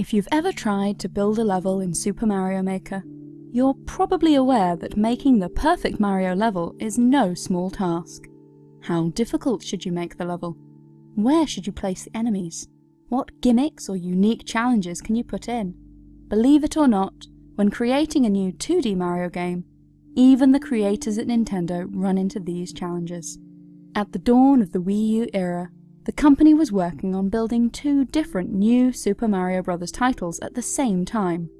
If you've ever tried to build a level in Super Mario Maker, you're probably aware that making the perfect Mario level is no small task. How difficult should you make the level? Where should you place the enemies? What gimmicks or unique challenges can you put in? Believe it or not, when creating a new 2D Mario game, even the creators at Nintendo run into these challenges. At the dawn of the Wii U era, the company was working on building two different new Super Mario Bros. titles at the same time.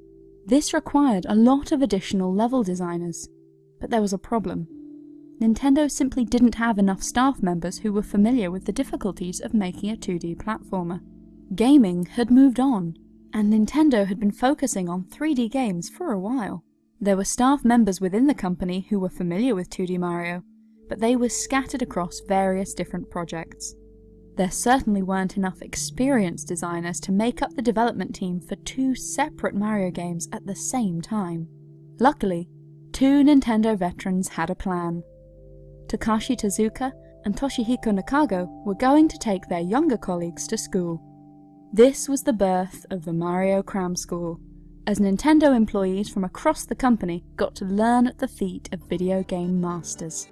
This required a lot of additional level designers, but there was a problem. Nintendo simply didn't have enough staff members who were familiar with the difficulties of making a 2D platformer. Gaming had moved on, and Nintendo had been focusing on 3D games for a while. There were staff members within the company who were familiar with 2D Mario, but they were scattered across various different projects. There certainly weren't enough experienced designers to make up the development team for two separate Mario games at the same time. Luckily, two Nintendo veterans had a plan. Takashi Tezuka and Toshihiko Nakago were going to take their younger colleagues to school. This was the birth of the Mario Cram School, as Nintendo employees from across the company got to learn at the feet of video game masters.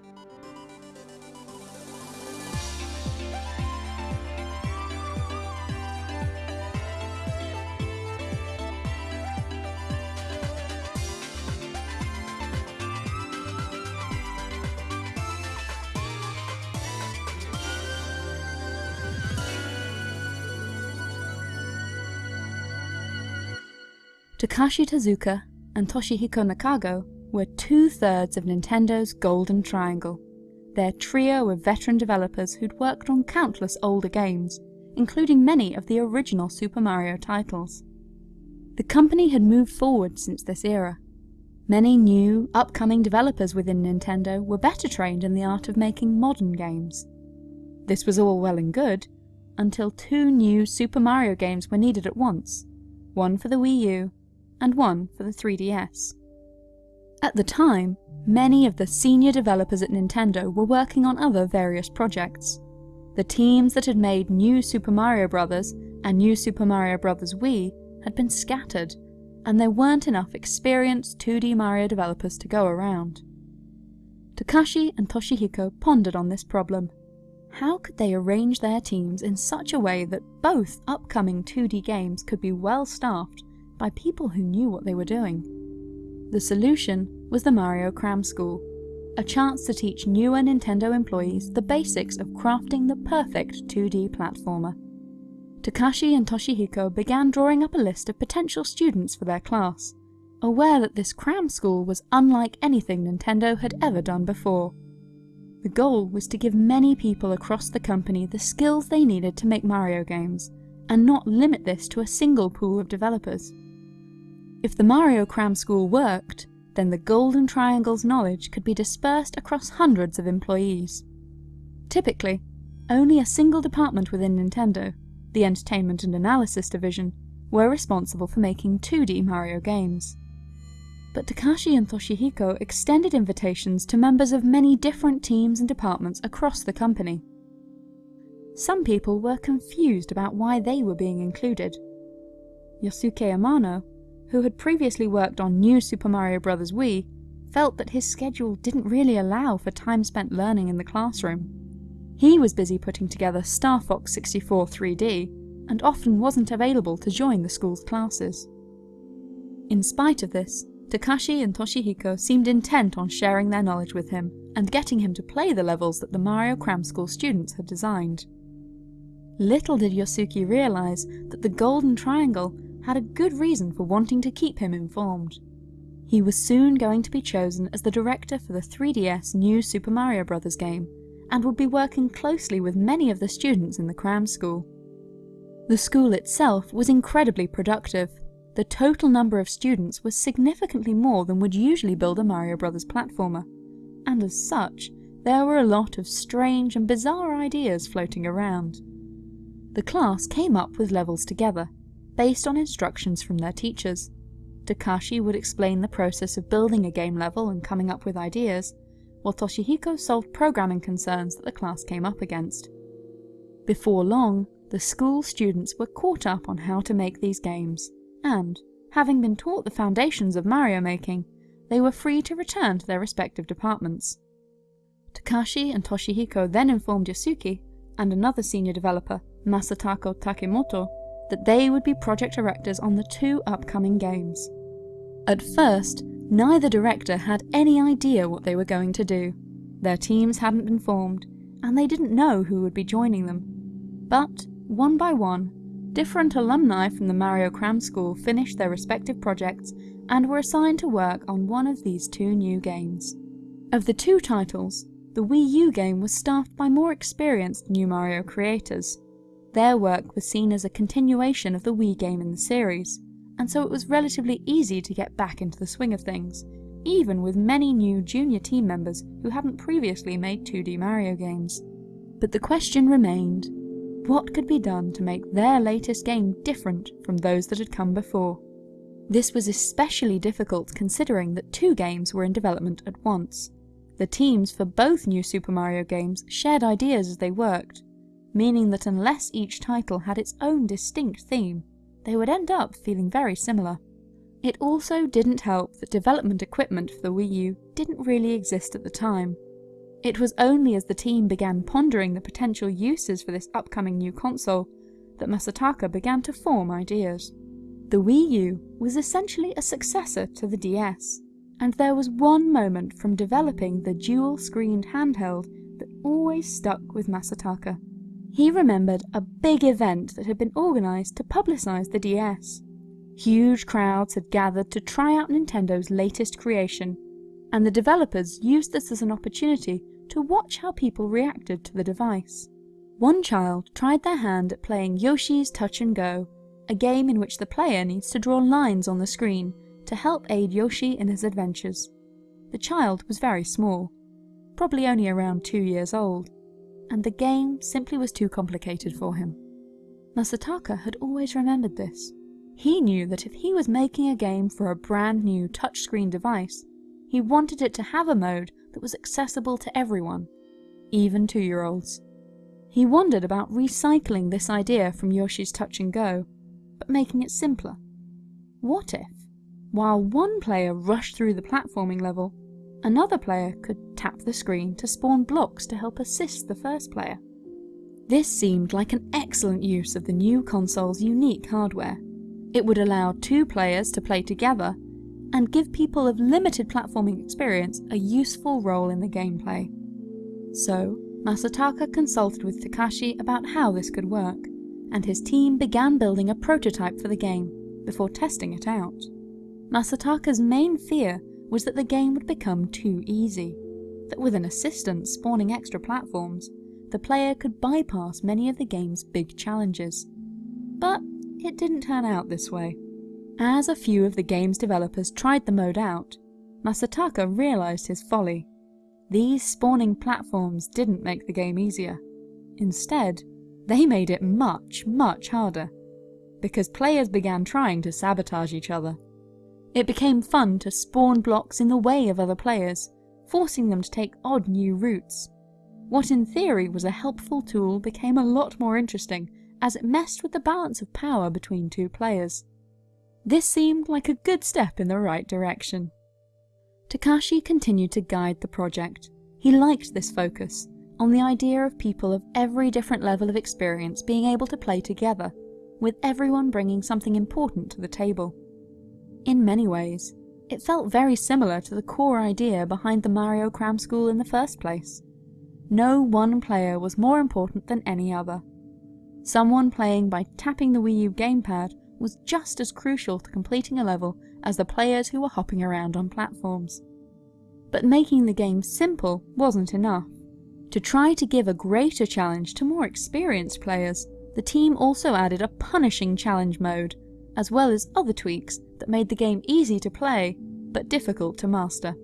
Takashi Tezuka and Toshihiko Nakago were two-thirds of Nintendo's Golden Triangle, their trio of veteran developers who'd worked on countless older games, including many of the original Super Mario titles. The company had moved forward since this era. Many new, upcoming developers within Nintendo were better trained in the art of making modern games. This was all well and good, until two new Super Mario games were needed at once, one for the Wii U and one for the 3DS. At the time, many of the senior developers at Nintendo were working on other various projects. The teams that had made New Super Mario Bros. and New Super Mario Bros. Wii had been scattered, and there weren't enough experienced 2D Mario developers to go around. Takashi and Toshihiko pondered on this problem. How could they arrange their teams in such a way that both upcoming 2D games could be well staffed by people who knew what they were doing. The solution was the Mario Cram School, a chance to teach newer Nintendo employees the basics of crafting the perfect 2D platformer. Takashi and Toshihiko began drawing up a list of potential students for their class, aware that this cram school was unlike anything Nintendo had ever done before. The goal was to give many people across the company the skills they needed to make Mario games, and not limit this to a single pool of developers. If the Mario Cram School worked, then the Golden Triangle's knowledge could be dispersed across hundreds of employees. Typically, only a single department within Nintendo, the Entertainment and Analysis Division, were responsible for making 2D Mario games. But Takashi and Toshihiko extended invitations to members of many different teams and departments across the company. Some people were confused about why they were being included. Yosuke Amano who had previously worked on New Super Mario Bros. Wii, felt that his schedule didn't really allow for time spent learning in the classroom. He was busy putting together Star Fox 64 3D, and often wasn't available to join the school's classes. In spite of this, Takashi and Toshihiko seemed intent on sharing their knowledge with him, and getting him to play the levels that the Mario Cram School students had designed. Little did Yosuke realize that the Golden Triangle had a good reason for wanting to keep him informed. He was soon going to be chosen as the director for the 3DS new Super Mario Bros. game, and would be working closely with many of the students in the cram school. The school itself was incredibly productive. The total number of students was significantly more than would usually build a Mario Bros. platformer, and as such, there were a lot of strange and bizarre ideas floating around. The class came up with levels together, based on instructions from their teachers. Takashi would explain the process of building a game level and coming up with ideas, while Toshihiko solved programming concerns that the class came up against. Before long, the school students were caught up on how to make these games, and, having been taught the foundations of Mario making, they were free to return to their respective departments. Takashi and Toshihiko then informed Yosuke, and another senior developer, Masataka Takemoto, that they would be project directors on the two upcoming games. At first, neither director had any idea what they were going to do. Their teams hadn't been formed, and they didn't know who would be joining them. But, one by one, different alumni from the Mario Cram School finished their respective projects and were assigned to work on one of these two new games. Of the two titles, the Wii U game was staffed by more experienced new Mario creators. Their work was seen as a continuation of the Wii game in the series, and so it was relatively easy to get back into the swing of things, even with many new junior team members who hadn't previously made 2D Mario games. But the question remained, what could be done to make their latest game different from those that had come before? This was especially difficult considering that two games were in development at once. The teams for both new Super Mario games shared ideas as they worked, meaning that unless each title had its own distinct theme, they would end up feeling very similar. It also didn't help that development equipment for the Wii U didn't really exist at the time. It was only as the team began pondering the potential uses for this upcoming new console that Masataka began to form ideas. The Wii U was essentially a successor to the DS, and there was one moment from developing the dual-screened handheld that always stuck with Masataka. He remembered a big event that had been organised to publicise the DS. Huge crowds had gathered to try out Nintendo's latest creation, and the developers used this as an opportunity to watch how people reacted to the device. One child tried their hand at playing Yoshi's Touch and Go, a game in which the player needs to draw lines on the screen to help aid Yoshi in his adventures. The child was very small, probably only around two years old, and the game simply was too complicated for him. Masataka had always remembered this. He knew that if he was making a game for a brand new touchscreen device, he wanted it to have a mode that was accessible to everyone, even two-year-olds. He wondered about recycling this idea from Yoshi's Touch and Go, but making it simpler. What if, while one player rushed through the platforming level, Another player could tap the screen to spawn blocks to help assist the first player. This seemed like an excellent use of the new console's unique hardware. It would allow two players to play together and give people of limited platforming experience a useful role in the gameplay. So, Masataka consulted with Takashi about how this could work, and his team began building a prototype for the game before testing it out. Masataka's main fear was that the game would become too easy, that with an assistant spawning extra platforms, the player could bypass many of the game's big challenges. But it didn't turn out this way. As a few of the game's developers tried the mode out, Masataka realised his folly. These spawning platforms didn't make the game easier. Instead, they made it much, much harder, because players began trying to sabotage each other. It became fun to spawn blocks in the way of other players, forcing them to take odd new routes. What in theory was a helpful tool became a lot more interesting as it messed with the balance of power between two players. This seemed like a good step in the right direction. Takashi continued to guide the project. He liked this focus, on the idea of people of every different level of experience being able to play together, with everyone bringing something important to the table. In many ways, it felt very similar to the core idea behind the Mario Cram School in the first place. No one player was more important than any other. Someone playing by tapping the Wii U gamepad was just as crucial to completing a level as the players who were hopping around on platforms. But making the game simple wasn't enough. To try to give a greater challenge to more experienced players, the team also added a punishing challenge mode, as well as other tweaks that made the game easy to play, but difficult to master.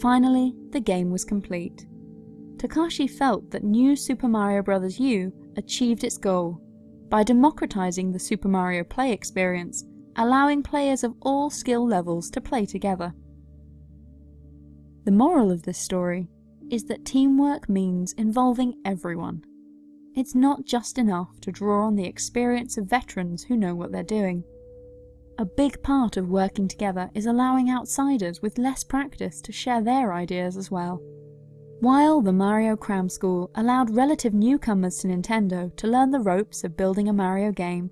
Finally, the game was complete. Takashi felt that New Super Mario Bros. U achieved its goal by democratizing the Super Mario play experience, allowing players of all skill levels to play together. The moral of this story is that teamwork means involving everyone. It's not just enough to draw on the experience of veterans who know what they're doing. A big part of working together is allowing outsiders with less practice to share their ideas as well. While the Mario Cram School allowed relative newcomers to Nintendo to learn the ropes of building a Mario game,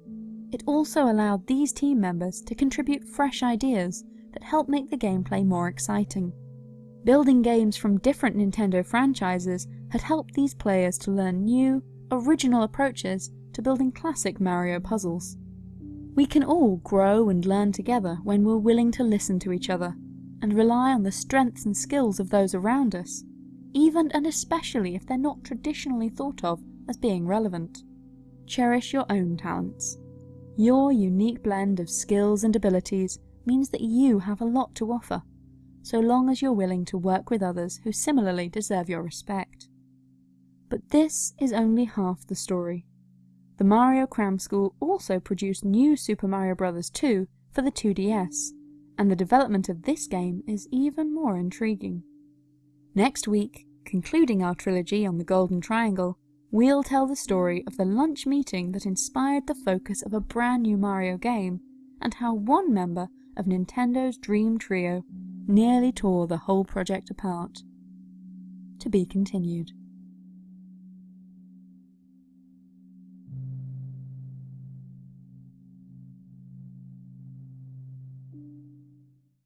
it also allowed these team members to contribute fresh ideas that help make the gameplay more exciting. Building games from different Nintendo franchises had helped these players to learn new, original approaches to building classic Mario puzzles. We can all grow and learn together when we're willing to listen to each other, and rely on the strengths and skills of those around us, even and especially if they're not traditionally thought of as being relevant. Cherish your own talents. Your unique blend of skills and abilities means that you have a lot to offer, so long as you're willing to work with others who similarly deserve your respect. But this is only half the story. The Mario Cram School also produced new Super Mario Bros. 2 for the 2DS, and the development of this game is even more intriguing. Next week, concluding our trilogy on the Golden Triangle, we'll tell the story of the lunch meeting that inspired the focus of a brand new Mario game, and how one member of Nintendo's Dream Trio nearly tore the whole project apart. To be continued.